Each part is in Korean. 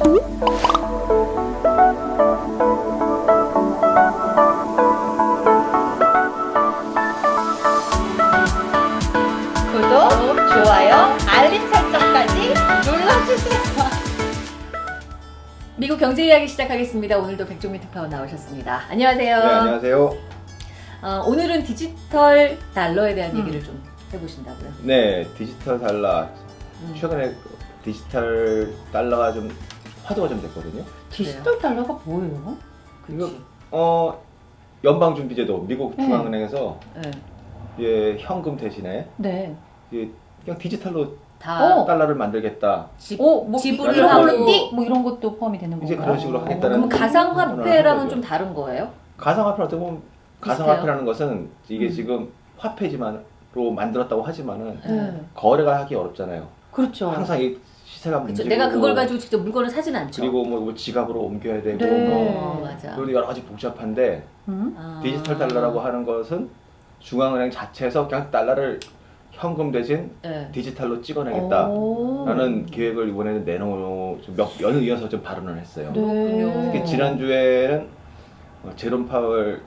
구독, 좋아요, 알림 설정까지 눌러주세요. 미국 경제 이야기 시작하겠습니다. 오늘도 백종민 특파원 나오셨습니다. 안녕하세요. 네, 안녕하세요. 어, 오늘은 디지털 달러에 대한 음. 얘기를 좀 해보신다고요. 네, 디지털 달러. 음. 최근에 디지털 달러가 좀 화두가 좀 됐거든요. 디지털 달러가 뭐예요? 이거 어 연방 준비제도 미국 네. 중앙은행에서 네. 예, 현금 대신에 네. 예, 그냥 디지털로 다 어. 달러를 만들겠다. 지, 오, 뭐 지불을 하고 띡! 뭐 이런 것도 포함이 되는 건가요? 이제 그런 식으로 어. 하겠다는 그럼 가상화폐랑은. 좀 다른 거예요? 가상화폐 어떻게 보면 비슷해요? 가상화폐라는 것은 이게 음. 지금 화폐지만로 만들었다고 하지만은 네. 거래가 하기 어렵잖아요. 그렇죠. 항상 이 시세가. 움직이고 내가 그걸 가지고 직접 물건을 사진 않죠. 그리고 뭐, 뭐 지갑으로 옮겨야 되고 네. 뭐 어, 맞아. 그리고 여러 가지 복잡한데 음? 아. 디지털 달러라고 하는 것은 중앙은행 자체에서 그냥 달러를 현금 대신 네. 디지털로 찍어내겠다라는 오. 계획을 이번에는 내놓 몇 연을 이어서 좀 발언을 했어요. 그렇군요. 특히 지난주에는 어, 제롬 파월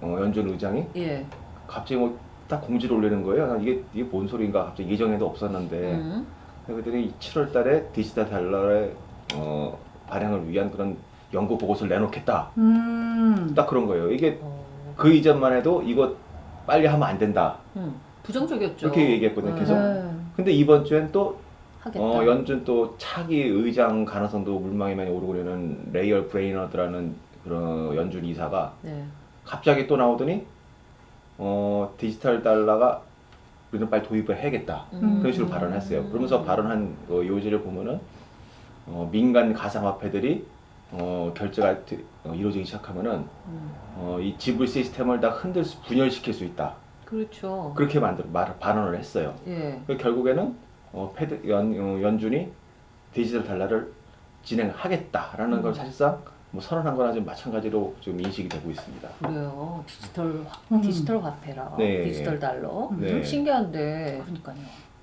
어, 연준 의장이 예. 갑자기 뭐 딱 공지를 올리는 거예요. 난 이게 이게 뭔 소리인가 갑자기 예정에도 없었는데 음. 그들이 7월 달에 디지털 달러의 어, 발행을 위한 그런 연구 보고서를 내놓겠다. 음. 딱 그런 거예요. 이게 어. 그 이전만 해도 이거 빨리 하면 안 된다. 음. 부정적이었죠. 그렇게 얘기했거든요, 계속. 네. 근데 이번 주엔 또. 어, 연준 또 차기 의장 가능성도 물망이 많이 오르고 있는 라엘 브레이너드라는 그런 연준 이사가 네. 갑자기 또 나오더니 어, 디지털 달러가 우리는 빨리 도입을 해야겠다. 음. 그런 식으로 발언했어요. 그러면서 발언한 어, 요지를 보면은 어, 민간 가상화폐들이 어, 결제가 드- 어, 이루어지기 시작하면은 음. 어, 이 지불 시스템을 다 흔들 수, 분열시킬 수 있다. 그렇죠. 그렇게 만들 말, 발언을 했어요. 예. 그 결국에는 어, 패드 연, 어, 연준이 디지털 달러를 진행하겠다라는 음. 걸 사실상 뭐 선언한 거나 좀 마찬가지로 좀 인식이 되고 있습니다. 그래요. 디지털 화, 음. 디지털 화폐라. 네. 디지털 달러. 음. 네. 신기한데 그러니까요.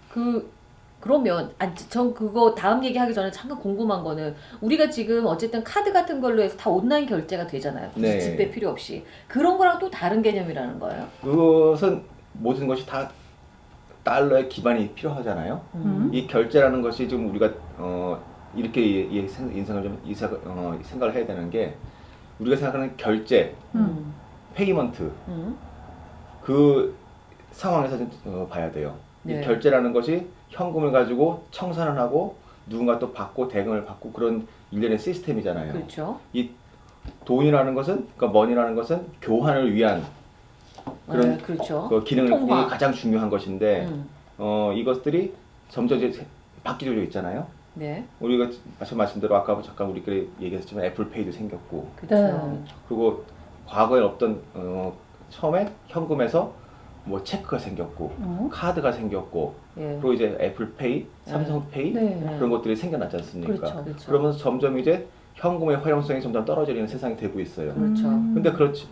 그 그러면 아, 전 그거 다음 얘기하기 전에 잠깐 궁금한 거는 우리가 지금 어쨌든 카드 같은 걸로 해서 다 온라인 결제가 되잖아요. 네. 집배 필요 없이 그런 거랑 또 다른 개념이라는 거예요. 그것은 모든 것이 다 달러의 기반이 필요하잖아요. 음. 이 결제라는 것이 지금 우리가 어, 이렇게 이- 이 생- 인생을 좀 이사, 어, 생각을 해야 되는 게 우리가 생각하는 결제, 음. payment 음. 그 상황에서 좀 어, 봐야 돼요. 네. 이 결제라는 것이 현금을 가지고 청산을 하고 누군가 또 받고 대금을 받고 그런 일련의 시스템이잖아요. 그렇죠. 이 돈이라는 것은 그러니까 money라는 것은 교환을 위한 그런 네, 그렇죠. 그 기능이. 가장 중요한 것인데 음. 어, 이것들이 점점 이제 세- 바뀌고 있잖아요. 네. 우리가 마침 말씀대로 아까 잠깐 우리끼리 얘기했지만 애플페이도 생겼고 그렇죠. 그리고 과거에 없던 어, 처음에 현금에서 뭐 체크가 생겼고 어? 카드가 생겼고 예. 그리고 이제 애플페이, 삼성페이 네. 그런 것들이 생겨났지 않습니까? 그렇죠. 그렇죠. 그러면서 점점 이제 현금의 활용성이 점점 떨어지는 세상이 되고 있어요. 그렇죠. 음. 근데 그렇지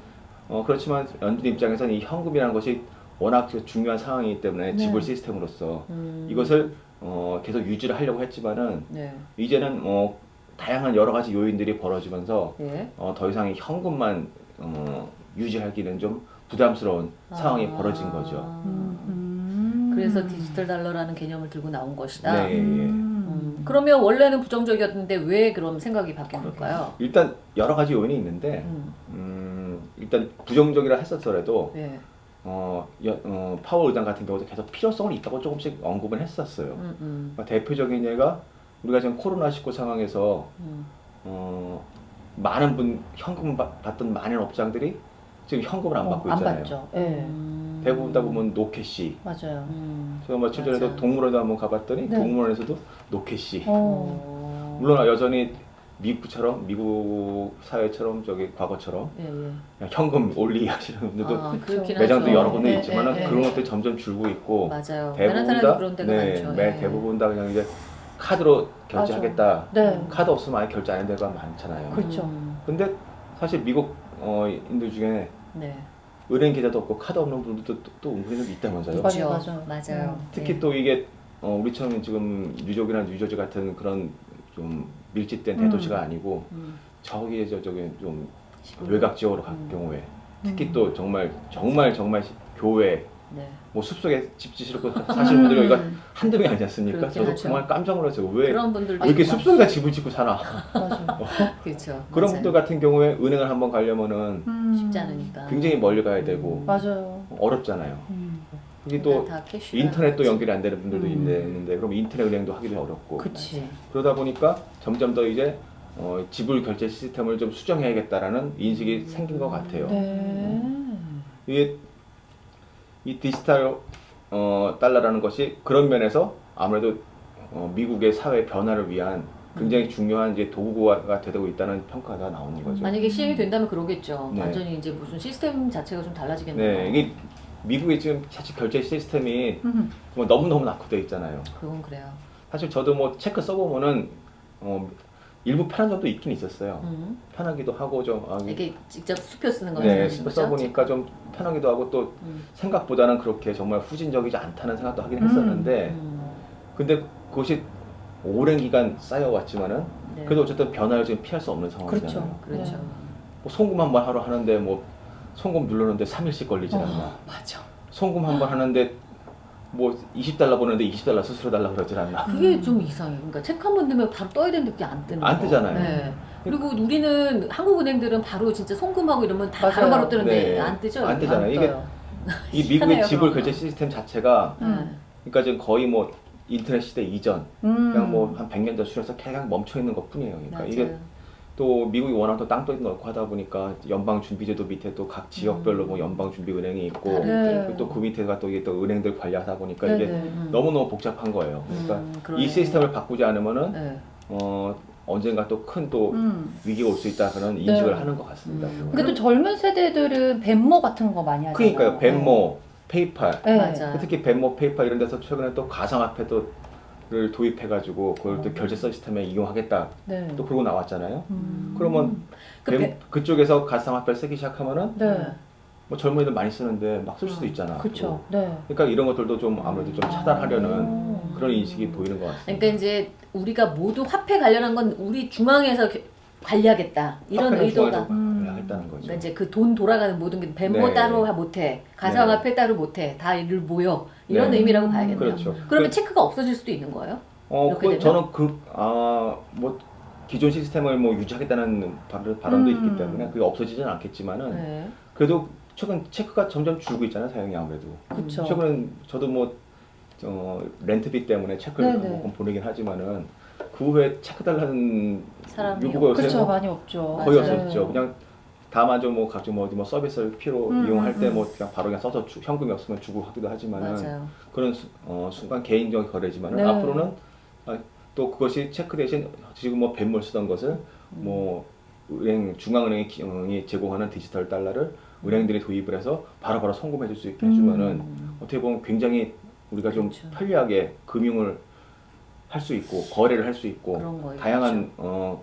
어, 그렇지만 연준 입장에서는 이 현금이라는 것이 워낙 중요한 상황이기 때문에 네. 지불 시스템으로서 음. 이것을 어, 계속 유지를 하려고 했지만은 네. 이제는 어, 다양한 여러 가지 요인들이 벌어지면서 예. 어, 더 이상 이 현금만 어, 유지하기는 좀 부담스러운 상황이 아. 벌어진 거죠. 음. 음. 그래서 디지털 달러라는 개념을 들고 나온 것이다. 네, 예. 음. 음, 그러면 원래는 부정적이었는데 왜 그럼 생각이 바뀐 걸까요? 일단 여러 가지 요인이 있는데 음, 음, 일단 부정적이라 했었더라도 네. 어, 여- 어, 파월 의장 같은 경우도 계속 필요성은 있다고 조금씩 언급은 했었어요. 음, 음, 그러니까 대표적인 예가 우리가 지금 코로나19 상황에서 음. 어, 많은 분 현금 받- 받던 많은 업장들이 지금 현금을 안 어, 받고 안 있잖아요. 받죠. 예. 음. 대부분 다 보면 노캐시. 맞아요. 음. 제가 며칠 전에도 맞아. 동물원도 한번 가봤더니 네. 동물원에서도 No cash. 어. 어. 물론 여전히 미국처럼 미국 사회처럼 저기 과거처럼 예, 예. 현금 only 하시는 분들도 아. 그렇긴 매장도 하죠. 여러 군데 네, 있지만 네, 그런 네. 것들이 점점 줄고 있고 맞아요. 대부분 다 그런 데가 네, 많죠. 매 예. 대부분 다 그냥 이제 카드로 결제하겠다. 네. 카드 없으면 아예 결제 안 하는 데가 많잖아요. 그렇죠. 음, 근데 사실 미국 어, 인들 중에 네. 은행 계좌도 없고 카드 없는 분들도 또, 또 은근히 있다면서요. 맞아요, 그렇죠. 맞아요. 맞아요. 음. 특히 네. 또 이게 어, 우리처럼 지금 뉴욕이나 뉴저지 같은 그런 좀 밀집된 음. 대도시가 아니고 음. 저기 저 저기 좀 시골. 외곽 지역으로 갈 음. 경우에 특히 음. 또 정말 정말 정말 시- 교회 네. 뭐 숲속에 집 지시고 사시는 분들이 이거 음. 한두 명이 아니지 않습니까? 저도 하죠. 정말 깜짝 놀랐어요. 왜, 왜 이렇게 있고. 숲속에다 집을 짓고 사나? 맞아. 그렇죠. 그런 맞아요. 분들 같은 경우에 은행을 한번 가려면은 음. 쉽지 않으니까. 굉장히 멀리 가야 되고 맞아요. 어렵잖아요. 음. 그게 또 인터넷도. 연결이 안 되는 분들도 음. 있는데, 그럼 인터넷 은행도 하기도 어렵고 그치. 그러다 보니까 점점 더 이제 어, 지불 결제 시스템을 좀 수정해야겠다라는 인식이 생긴 것 같아요. 네. 이게 이 디지털 어, 달러라는 것이 그런 면에서 아무래도 어, 미국의 사회 변화를 위한 굉장히 중요한 이제 도구가 되고 있다는 평가가 나오는 거죠. 만약에 시행이 된다면 그러겠죠. 네. 완전히 이제 무슨 시스템 자체가 좀 달라지겠네요. 네, 이게 미국의 지금 사실 결제 시스템이 음. 뭐 너무너무 낙후되어 있잖아요. 그건 그래요. 사실 저도 뭐 체크 써보면은 어, 일부 편한 점도 있긴 있었어요. 음. 편하기도 하고 좀 아, 이게 직접 수표 쓰는 거 네, 거죠? 써보니까 좀 편하기도 하고 또 음. 생각보다는 그렇게 정말 후진적이지 않다는 생각도 하긴 음. 했었는데 음. 근데 그것이 오랜 기간 쌓여왔지만은 네. 그래도 어쨌든 변화를 지금 피할 수 없는 상황이잖아요. 그렇죠. 그렇죠. 네. 뭐 송금 한번 하러 하는데 뭐 송금 누르는데 3일씩 걸리지 않나. 어, 맞아. 송금 한 번 하는데 뭐 20달러 보는데 20달러 스스로 달라 그러질 않나. 그게 음. 좀 이상해. 그러니까 체크 한번 넣으면 바로 떠야 되는데 그게 안 뜨는 안 거. 뜨잖아요. 네. 그리고 우리는 한국은행들은 바로 진짜 송금하고 이러면 다. 바로바로 뜨는데 네. 안 뜨죠? 안? 뜨잖아요. 안 이게. 이 미국의 지불 결제 거. 시스템 자체가 음. 그러니까 지금 거의 뭐 인터넷 시대 이전 음. 그냥 뭐 한 100년 전 수준에서 그냥 멈춰 있는 것 뿐이에요. 그러니까 맞아요. 이게 또 미국이 워낙 또 땅도 넓고 하다 보니까 연방 준비제도 밑에 또 각 지역별로 음. 뭐 연방 준비 은행이 있고 네. 또그 밑에가 또 이게 또 은행들 관리하다 보니까 네네. 이게 음. 너무 너무 복잡한 거예요. 그러니까 음, 이. 시스템을 바꾸지 않으면은 네. 어 언젠가 또 큰또 음. 위기가 올 수 있다 그런 인식을 네. 하는 것 같습니다. 음. 근데 또 젊은 세대들은 벤모 같은 거 많이 하잖아요. 그러니까요. 벤모, 페이팔, 네. 특히 벤모, 페이팔 이런 데서 최근에 또 가상화폐 또 를 도입해가지고 그걸 또 어. 결제 시스템에 이용하겠다 네. 또 그러고 나왔잖아요. 음. 그러면 그 벤- 배- 그쪽에서 가상화폐를 쓰기 시작하면은 네. 뭐 젊은이들 많이 쓰는데 막 쓸 수도 음. 있잖아. 그렇죠. 네. 그러니까 이런 것들도 좀 아무래도 좀 차단하려는 음. 그런 인식이 보이는 것 같습니다. 그러니까 이제 우리가 모두 화폐 관련한 건 우리 중앙에서 겨- 관리하겠다 이런 의도가 중앙에서 음. 거죠. 그러니까 이제 그 돈 돌아가는 모든 게 벤모 네. 따로 하- 못해 가상화폐 따로 못해 다 이를 모여 이런 네. 의미라고 봐야겠네요. 그렇죠. 그러면 그- 체크가 없어질 수도 있는 거예요? 어, 그? 저는 그아뭐 기존 시스템을 뭐 유지하겠다는 발- 발언도 음. 있기 때문에 그게 없어지지는 않겠지만은 네. 그래도 최근 체크가 점점 줄고 있잖아요 사용이 아무래도. 그렇죠. 최근엔 저도 뭐 어, 렌트비 때문에 체크를 네네. 조금 보내긴 하지만은 그 후에 체크 달라는 사람이 요구가 요새 그렇죠. 뭐 많이 없죠. 거의 맞아요. 없었죠. 그냥 다만 좀뭐 각종 뭐 어디 뭐 서비스를 필요 음, 이용할 때 음, 뭐 그냥 바로 그냥 써서 주- 현금이 없으면 주고 하기도 맞아요. 그런 수- 어, 순간 개인적인 거래지만은 네. 앞으로는 아, 또 그것이 체크 대신 지금 뭐 벤몰 쓰던 것을 음. 뭐 은행 중앙은행이 제공하는 디지털 달러를 은행들이 도입을 해서 바로 바로 송금해 줄 수 있게 해주면은 음. 어떻게 보면 굉장히 우리가 좀 그렇죠. 편리하게 금융을 할 수 있고 거래를 할 수 있고. 다양한 어,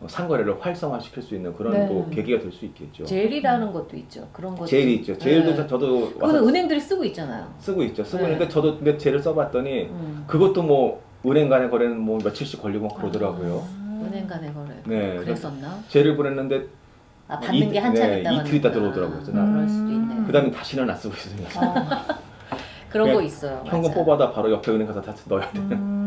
어, 상거래를 활성화시킬 수 있는 그런 네. 또 계기가 될 수 있겠죠. 젤이라는 것도 있죠. 그런 것도. 제일이 있죠. 제일도 네. 저도 그거는 와서 은행들이 쓰고 있잖아요. 쓰고 있죠. 쓰고 네. 있는데 저도 근데 제를 써봤더니 음. 그것도 뭐 은행 간의 거래는 뭐 며칠씩 걸리고 막 그러더라고요. 아, 은행 간의 거래. 네. 그랬었나? 제를 보냈는데 아 받는 이- 게 한참 네, 있다가 이틀 있다 들어오더라고요. 나- 그럴 수도 있네. 음. 그다음에 다시는 안 쓰고 있습니다. 아, 그런 거 있어요. 현금 맞아. 뽑아다 바로 옆에 은행 가서 다 넣어야 돼. 음.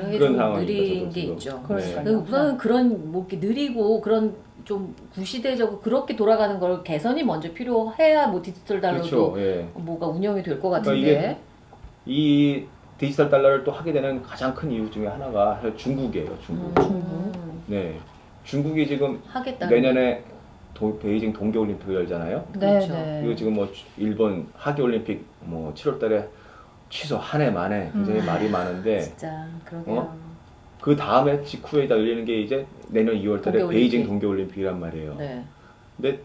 그런 게 그런 좀 느린 게. 있죠. 그 우선은 그런 뭐 이렇게 느리고 그런 좀 구시대적으로 그렇게 돌아가는 걸 개선이 먼저 필요해야 뭐 디지털 달러도 그렇죠. 예. 뭐가 운영이 될것 그러니까 같은데. 이 디지털 달러를 또 하게 되는 가장 큰 이유 중에 하나가 중국이에요. 중국. 음, 네. 중국이 지금 하겠다. 내년에 도- 베이징 동계올림픽을 열잖아요. 네, 그렇죠. 네. 이거 지금 뭐 주- 일본 하계올림픽 뭐 7월달에 취소 한 해 만에 굉장히 음. 말이 많은데 진짜 그러게요. 어? 그 다음에 직후에 다 열리는 게 이제 내년 2월 달에 동계올림픽. 베이징 동계올림픽이란 말이에요. 네. 근데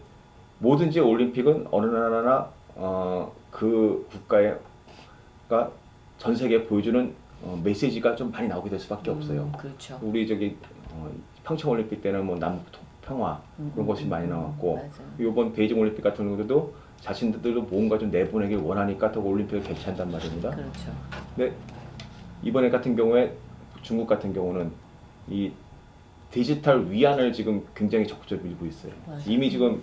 뭐든지 올림픽은 어느 나라나 어, 그 국가가 전 세계에 보여주는 어, 메시지가 좀 많이 나오게 될 수밖에 없어요. 음, 그렇죠. 우리 저기 어, 평창 올림픽 때는 뭐 남북 통- 평화 음, 그런 것이 음, 많이 음, 나왔고 맞아요. 이번 베이징 올림픽 같은 경우도 자신들도 뭔가 좀 내보내길 원하니까 더 올림픽을 개최한단 말입니다. 그렇죠. 근데 이번에 같은 경우에 중국 같은 경우는 이 디지털 위안을 지금 굉장히 적극적으로 밀고 있어요. 맞아요. 이미 지금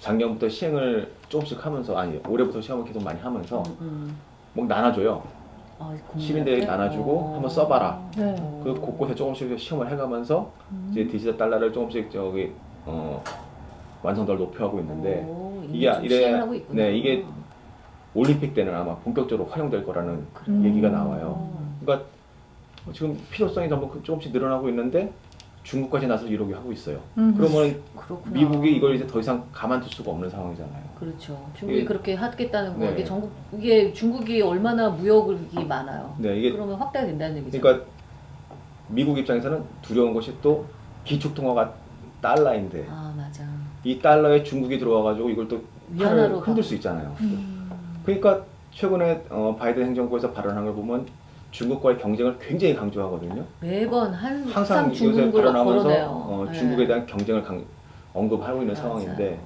작년부터 시행을 조금씩 하면서 아니 올해부터 시험을 계속 많이 하면서 음, 음. 뭐 나눠줘요. 아, 시민들에게? 나눠주고 어. 한번 써봐라. 네. 그 곳곳에 조금씩 시험을 해가면서 음. 이제 디지털 달러를 조금씩 저기 어, 완성도를 높여가고 있는데 오, 이미 이게 시행을 하고 있구나. 네, 이게 올림픽 때는 아마 본격적으로 활용될 거라는 음. 얘기가 나와요. 음. 그러니까 지금 필요성이 너무 조금씩 늘어나고 있는데 중국까지 나서 이러게 하고 있어요. 음. 그러면 그렇구나. 미국이 이걸 이제 더 이상 가만둘 수가 없는 상황이잖아요. 그렇죠. 중국이 이게- 그렇게 하겠다는 거 네. 이게 전국 이게 중국이 얼마나 무역이 많아요. 네, 이게 그러면 확대가 된다는 얘기죠. 그러니까 미국 입장에서는 두려운 것이 또 기축 통화가 달러인데 아 맞아. 이 달러에 중국이 들어와가지고 이걸 또 판을 흔들 가- 수 있잖아요. 음. 그러니까 최근에 어, 바이든 행정부에서 발언한 걸 보면 중국과의 경쟁을 굉장히 강조하거든요. 매번 한, 항상 항상 중국을 발언하면서. 어, 네. 중국에 대한 경쟁을 강- 언급하고 있는 맞아요. 상황인데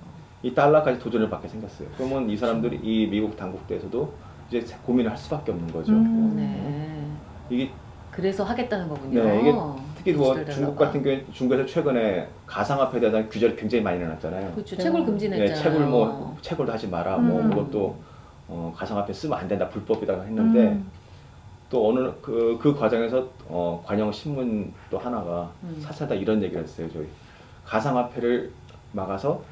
이 달러까지 도전을 받게 생겼어요. 그러면 이 사람들이 이 미국 당국대에서도 이제 고민을 할 수밖에 없는 거죠. 음. 네. 이게 그래서 하겠다는 거군요. 네, 이게 특히 뭐 중국. 같은 경우에 중국에서 최근에 가상화폐에 대한 규제를 굉장히 많이 내놨잖아요. 그렇죠. 네. 채굴 네, 금지냈잖아요. 채굴 뭐 채굴도 하지 마라. 뭐 음. 그것도 어, 가상화폐 쓰면 안 된다. 불법이다 했는데 음. 또 어느 그, 그 과정에서 어, 관영 신문 또 하나가 음. 사실다 이런 얘기를 했어요. 저희 가상화폐를 막아서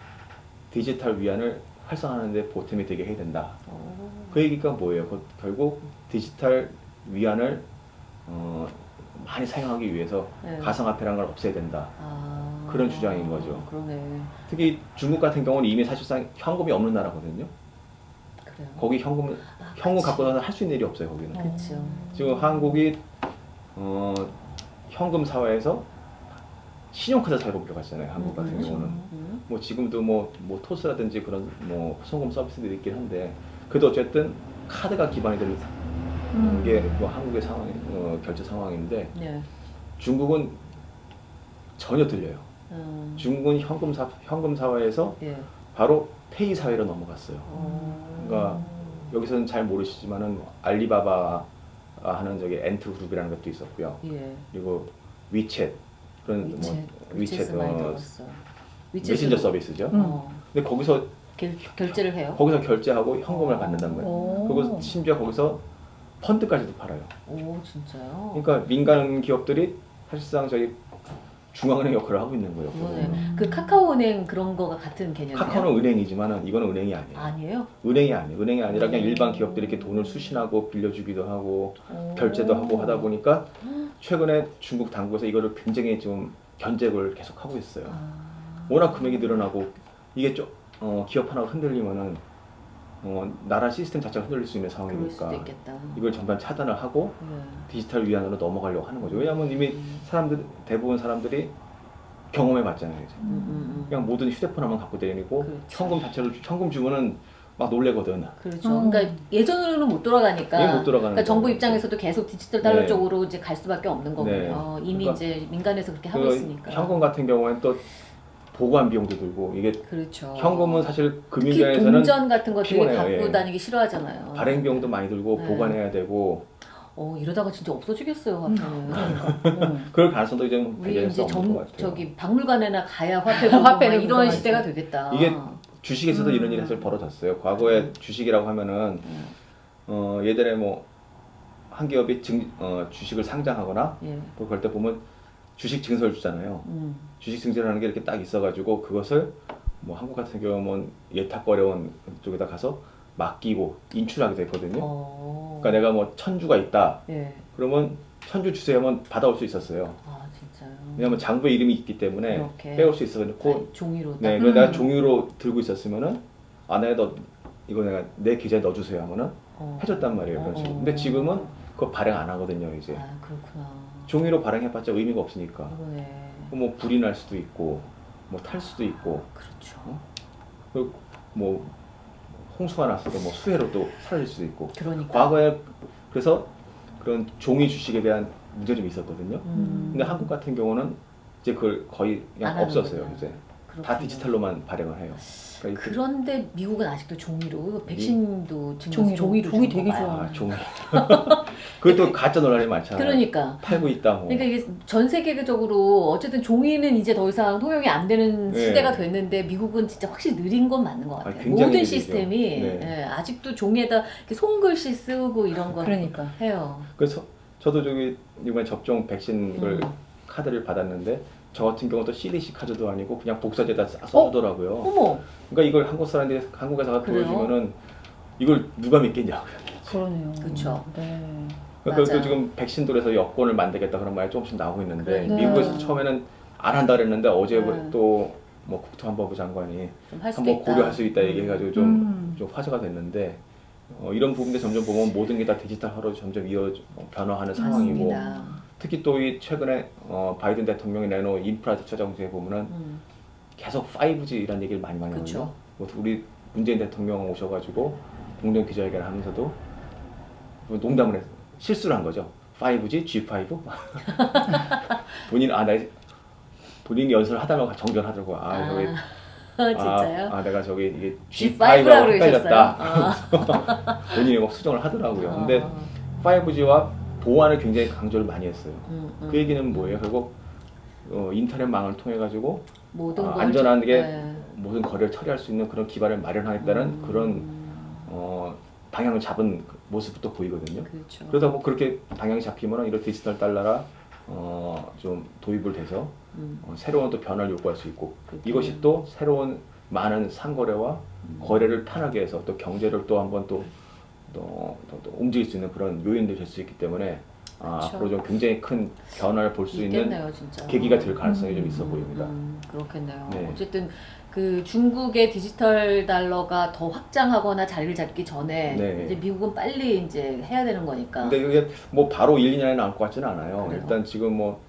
디지털 위안을 활성화하는데 보탬이 되게 해야 된다. 오. 그 얘기가 뭐예요? 그 결국 디지털 위안을 어, 많이 사용하기 위해서 네. 가상화폐라는 걸 없애야 된다. 아, 그런 주장인 거죠. 그러네. 특히 중국 같은 경우는 이미 사실상 현금이 없는 나라거든요. 그래요. 거기 현금 아, 현금 그치. 갖고 나서 할 수 있는 일이 없어요 거기는. 그렇죠. 지금 한국이 어, 현금 사회에서 신용카드 사회로 들어갔잖아요. 한국 같은 음, 경우는. 음. 뭐 지금도 뭐, 뭐 토스라든지 그런 뭐 송금 서비스들이 있긴 한데 그래도 어쨌든 카드가 기반이 되는 음. 게뭐 한국의 상황 어, 결제 상황인데 네. 중국은 전혀 들려요. 음. 중국은 현금 사 현금 사회에서 예. 바로 페이 사회로 넘어갔어요. 어. 그러니까 여기서는 잘 모르시지만은 알리바바 하는 저기 앤트 그룹이라는 것도 있었고요. 예. 그리고 위챗 그런 위챗. 뭐 위챗 어. 메신저 서비스죠. 음. 어. 근데 거기서 결, 결제를 해요. 거기서 결제하고 현금을 말이에요. 오. 그리고 심지어 거기서 펀드까지도 팔아요. 오 진짜요? 그러니까 민간 기업들이 사실상 저희 중앙은행 역할을 하고 있는 거예요. 그러네. 그 카카오은행 그런 거가 같은 개념이에요? 카카오는 은행이지만은 이거는 은행이 아니에요. 아니에요? 은행이 아니에요. 은행이 아니라 그냥 음. 일반 기업들이 이렇게 돈을 수신하고 빌려주기도 하고 오. 결제도 하고 하다 보니까 최근에 중국 당국에서 이거를 굉장히 좀 견제를 계속 하고 있어요. 아. 워낙 금액이 늘어나고 이게 좀 어, 기업 하나가 흔들리면은 어, 나라 시스템 자체가 흔들릴 수 있는 상황이니까 수도 있겠다. 이걸 전반 차단을 하고 네. 디지털 위안으로 넘어가려고 하는 거죠. 왜냐하면 이미 사람들 대부분 사람들이 경험해 봤잖아요. 이제. 음, 음, 음. 그냥 모든 휴대폰 하면 갖고 다니고 그렇죠. 현금 자체를 주- 현금 주면은 막 놀래거든. 그렇죠. 음. 그러니까 예전으로는 못 돌아가니까. 이게 못 돌아가는 그러니까 정부. 입장에서도 계속 디지털 달러 네. 쪽으로 이제 갈 수밖에 없는 거군요. 네. 이미 그러니까 이제 민간에서 그렇게 하고 그 있으니까. 현금 같은 경우에는 또 보관 비용도 들고 이게 그렇죠. 현금은 사실 특히 금융계에서는 동전 같은 거 되게 피곤해요, 갖고 예. 다니기 싫어하잖아요. 발행 비용도 많이 들고 네. 보관해야 되고 어 이러다가 진짜 없어지겠어요 화폐는. 음. 그럴 가능성도 이제 우리 이제 같아요. 저기 박물관에나 가야 화폐 보고 화폐를 막 이런. 시대가 되겠다. 이게 주식에서도 음. 이런 일이 사실 벌어졌어요. 과거에 주식이라고 하면은 음, 어, 예전에 뭐 한 기업이 증, 어, 주식을 상장하거나 예. 뭐 그럴 때 보면 주식 증서를 주잖아요. 음. 주식 증서라는 게 이렇게 딱 있어가지고 그것을 뭐 한국 같은 경우는 예탁거래원 쪽에다 가서 맡기고 인출하게 됐거든요. 어. 그러니까 내가 뭐 천주가 있다. 예. 그러면 천주 주세요 하면 받아올 수 있었어요. 아 진짜요. 왜냐하면 장부에 이름이 있기 때문에 이렇게. 빼올 수그 아, 종이로 딱. 네, 그래서 내가 음. 종이로 들고 있었으면은 아 내가 너 이거 내가 내 계좌에 넣어주세요 하면은 어. 해줬단 말이에요 그런 어. 식으로. 근데 지금은 그거 발행 안 하거든요 이제. 아 그렇구나. 종이로 발행해봤자 의미가 없으니까. 그러네. 뭐 불이 날 수도 있고 뭐 탈 수도 있고 그렇죠. 그리고 뭐 홍수가 났어도 뭐 수해로 또 사라질 수도 있고. 그러니까. 과거에 그래서 그런 종이 주식에 대한 문제점이 있었거든요. 음. 근데 한국 같은 경우는 이제 그걸 거의 안 그냥 없었어요. 이제. 다 그렇군요. 디지털로만 발행을 해요. 그러니까 그런데 미국은 아직도 종이로 백신도 지금 종이로. 종이 되게. 좋아요. 아, 종이. 그것도 가짜 논란이 많잖아요. 그러니까. 팔고 있다 뭐. 그러니까 이게 전 세계적으로 어쨌든 종이는 이제 더 이상 통용이 안 되는 네. 시대가 됐는데 미국은 진짜 확실히 느린 건 맞는 것 같아요. 아, 모든 느리죠. 시스템이 네. 예, 아직도 종이에다 손글씨 쓰고 이런 거 그러니까. 해요. 그래서 저도 저기 이번 접종 백신을 음. 카드를 받았는데 저 같은 경우도 CDC 카드도 아니고 그냥 복사제다 써- 써주더라고요. 어머, 그러니까 이걸 한국 사람들이 한국에서? 보여주면은 이걸 누가 믿겠냐고요. 그러네요. 그쵸. 네. 그러니까. 또 지금 백신 돌에서 여권을 만들겠다 그런 말이 조금씩 나오고 있는데 그러니까. 미국에서 처음에는 안 한다 그랬는데 어제 네. 또뭐 국토안보부 장관이 한번. 고려할 수 있다 얘기해가지고 좀, 음. 좀 화제가 됐는데 어, 이런 부분들 점점 보면 모든 게 다 디지털화로 점점 이어 어, 변화하는 상황이고 맞습니다. 특히 또 이 최근에 어, 바이든 대통령이 내놓은 인프라 주차 정책에 보면은 음, 계속 5G라는 얘기를 많이 많이. 하거든요. 뭐 우리 문재인 대통령 오셔가지고 공동 기자회견 하면서도 뭐 농담을 해서 실수를 한 거죠. 5G, G5? 본인 아, 나 본인이 연설을 하다가 정전하더라고. 아, 아, 저기 진짜요? 아, 아, 내가 저기 이게 G5라고 G5라고 그러셨어요? 헷갈렸다. 아. 본인이 막 수정을 하더라고요. 근데 아, 5G와 보안을 굉장히 강조를 많이 했어요. 음, 음. 그 얘기는 뭐예요? 결국 어, 인터넷망을 통해 가지고 모든 아, 걸 안전하게 네. 모든 거래를 처리할 수 있는 그런 기반을 마련하겠다는 음, 그런 어, 방향을 잡은 그 모습부터 보이거든요. 그렇죠. 그러다 뭐 그렇게 방향이 잡히면 이런 디지털 달러라 어, 좀 도입을 돼서 음, 어, 새로운 또 변화를 요구할 수 있고 그렇군요. 이것이 또 새로운 많은 상거래와 음. 거래를 편하게 해서 또 경제를 또 한번 또, 또, 또, 또 움직일 수 있는 그런 요인들이 될수 있기 때문에 아, 그렇죠. 앞으로 좀 굉장히 큰 변화를 볼 수 있는. 계기가 될 가능성이 좀 음, 있어 음, 보입니다. 음, 그렇겠네요. 네. 어쨌든 그 중국의 디지털 달러가 더 확장하거나 자리를 잡기 전에 네. 이제 미국은 빨리 이제 해야 되는 거니까. 근데 이게 뭐 바로 1, 2년에 나올 것 같지는 않아요. 그래요? 일단 지금 뭐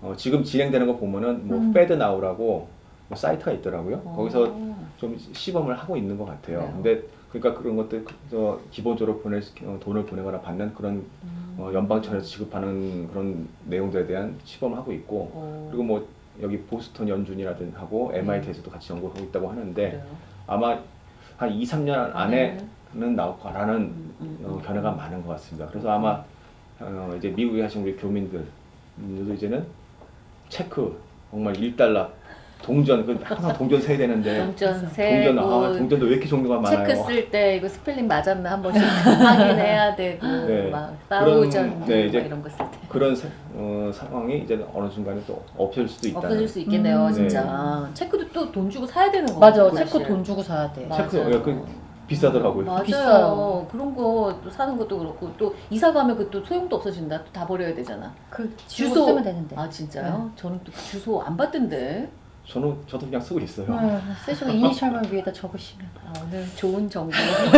어, 지금 진행되는 거 보면은 뭐 음. 페드 나우라고 뭐 사이트가 있더라고요. 어. 거기서 좀 시범을 하고 있는 것 같아요. 그래요? 근데 그러니까 그런 것들 저 기본적으로 보낼 수- 어, 돈을 보내거나 받는 그런 음. 어, 연방청에서 지급하는 그런 내용들에 대한 시범을 하고 있고 어, 그리고 뭐 여기 보스턴 연준이라든 하고 MIT에서도 같이 연구하고 있다고 하는데 그래요? 아마 한 2, 3년 안에는 나올 거라는 음, 음, 어, 음. 견해가 많은 것 같습니다. 그래서 아마 어, 이제 미국에 하신 우리 교민들도 이제는 체크 정말 1달러 동전 그 항상 동전 세야 되는데 동전 동전 세고 아 동전도 왜 이렇게 종류가 많아요? 체크 쓸 때 이거 스펠링 맞았나 한 번씩 확인해야 되고 네. 막 thousand 네, 이제 막 이런 거 쓸 때. 그런 사- 어, 상황이 이제 어느 순간에 또 없어질 수도 있다는 없어질 수 있겠네요, 음. 진짜. 체크도 또 돈 주고 사야 되는 거 맞아. 체크 돈 주고 사야 돼. 맞아요. 체크 예, 그 비싸더라고요. 맞아요. 비싸요. 그런 거 또 사는 것도 그렇고 또 이사 가면 그 또 소용도 없어진다. 또 다 버려야 되잖아. 그 주소. 쓰면 되는데. 아 진짜요? 저는 또그 주소 안 받던데. 저는 저도 그냥 쓰고 있어요. 네, 쓰시고 이니셜만 위에다 적으시면. 아, 오늘 좋은 정보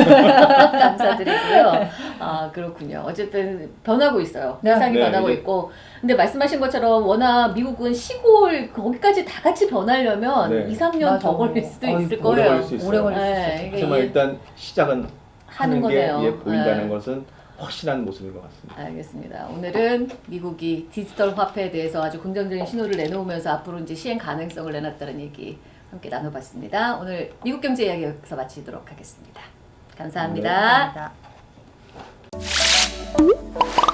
감사드리고요. 아 그렇군요. 어쨌든 변하고 있어요. 네. 세상이 네, 변하고 이제- 있고. 근데 말씀하신 것처럼 워낙 미국은 시골 거기까지 다 같이 변하려면 네. 2, 3년 맞아. 더 걸릴 수도 어이구, 있을 오래 거예요. 걸릴 수 있어요. 오래 걸릴 수 네, 있어요. 하지만 일단 시작은 하는 하는 게 거네요. 예, 보인다는 네. 것은 확실한 모습인 것 같습니다. 알겠습니다. 오늘은 미국이 디지털 화폐에 대해서 아주 긍정적인 신호를 내놓으면서 앞으로 이제 시행 가능성을 내놨다는 얘기 함께 나눠봤습니다. 오늘 미국 경제 이야기 여기서 마치도록 하겠습니다. 감사합니다. 감사합니다.